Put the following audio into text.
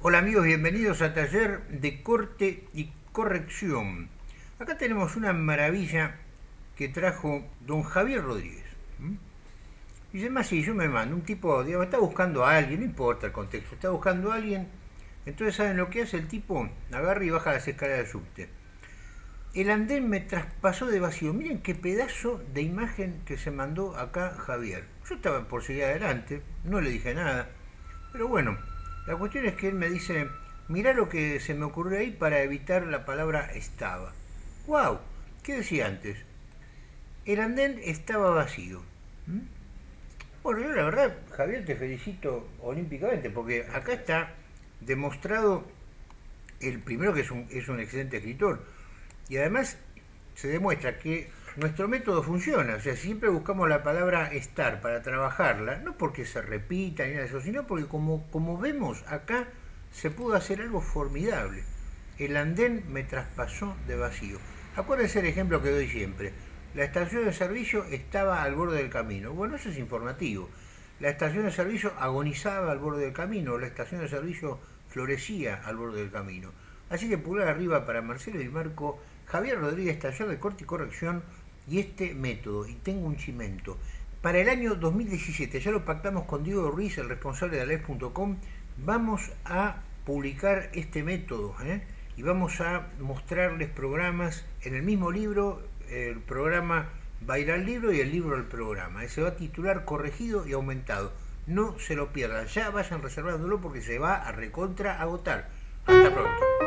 Hola amigos, bienvenidos a Taller de Corte y Corrección. Acá tenemos una maravilla que trajo don Javier Rodríguez. Y además si yo me mando, un tipo, digamos, está buscando a alguien, no importa el contexto, está buscando a alguien, entonces ¿saben lo que hace? El tipo agarra y baja las escaleras del subte. El andén me traspasó de vacío. Miren qué pedazo de imagen que se mandó acá Javier. Yo estaba por seguir adelante, no le dije nada, pero bueno, la cuestión es que él me dice, mirá lo que se me ocurrió ahí para evitar la palabra estaba. ¡Wow! ¿Qué decía antes? El andén estaba vacío. ¿Mm? Bueno, yo la verdad, Javier, te felicito olímpicamente, porque acá está demostrado, el primero que es un, es un excelente escritor, y además se demuestra que nuestro método funciona, o sea, siempre buscamos la palabra estar para trabajarla, no porque se repita ni nada de eso, sino porque como, como vemos acá se pudo hacer algo formidable. El andén me traspasó de vacío. Acuérdense el ejemplo que doy siempre. La estación de servicio estaba al borde del camino. Bueno, eso es informativo. La estación de servicio agonizaba al borde del camino, la estación de servicio florecía al borde del camino. Así que pulgar arriba para Marcelo y Marco, Javier Rodríguez, taller de corte y corrección, y este método, y tengo un chimento. Para el año 2017, ya lo pactamos con Diego Ruiz, el responsable de Alef.com, vamos a publicar este método ¿eh? y vamos a mostrarles programas en el mismo libro, el programa va ir al libro y el libro al programa. Se va a titular Corregido y Aumentado. No se lo pierdan, ya vayan reservándolo porque se va a recontra agotar. Hasta pronto.